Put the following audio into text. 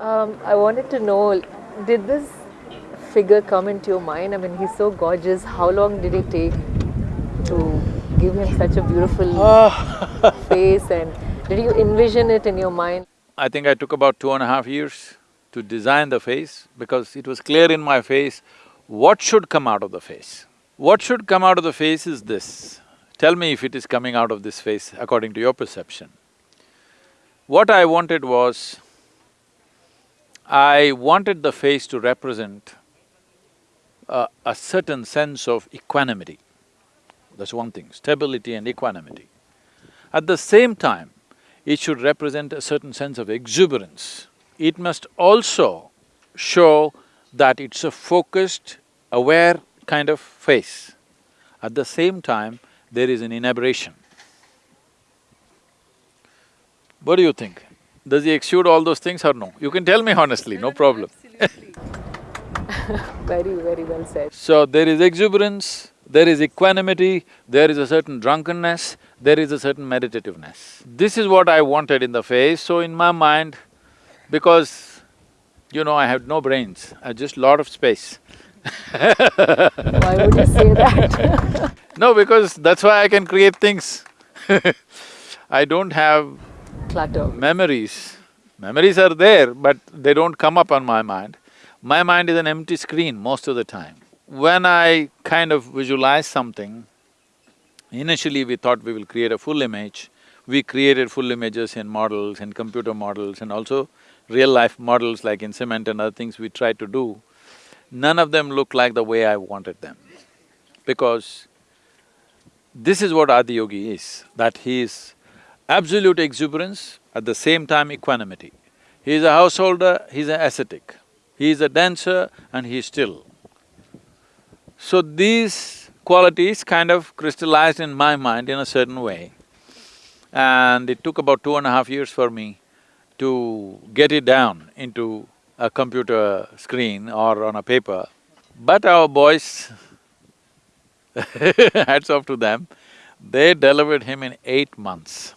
Um, I wanted to know, did this figure come into your mind? I mean, he's so gorgeous. How long did it take to give him such a beautiful face? And did you envision it in your mind? I think I took about two and a half years to design the face because it was clear in my face what should come out of the face. What should come out of the face is this. Tell me if it is coming out of this face according to your perception. What I wanted was, I wanted the face to represent a, a certain sense of equanimity. That's one thing, stability and equanimity. At the same time, it should represent a certain sense of exuberance. It must also show that it's a focused, aware kind of face. At the same time, there is an inebriation. What do you think? Does he exude all those things or no? You can tell me honestly, no problem. very, very well said. So there is exuberance, there is equanimity, there is a certain drunkenness, there is a certain meditativeness. This is what I wanted in the face, so in my mind, because you know, I have no brains, I just lot of space. Why would you say that? no, because that's why I can create things I don't have Memories. Memories are there, but they don't come up on my mind. My mind is an empty screen most of the time. When I kind of visualize something, initially we thought we will create a full image. We created full images in models, in computer models and also real-life models like in cement and other things we tried to do. None of them look like the way I wanted them. Because this is what Adiyogi is, that he is absolute exuberance, at the same time equanimity. He is a householder, he's an ascetic. He is a dancer and he is still. So these qualities kind of crystallized in my mind in a certain way. And it took about two and a half years for me to get it down into a computer screen or on a paper. But our boys, hats off to them, they delivered him in eight months.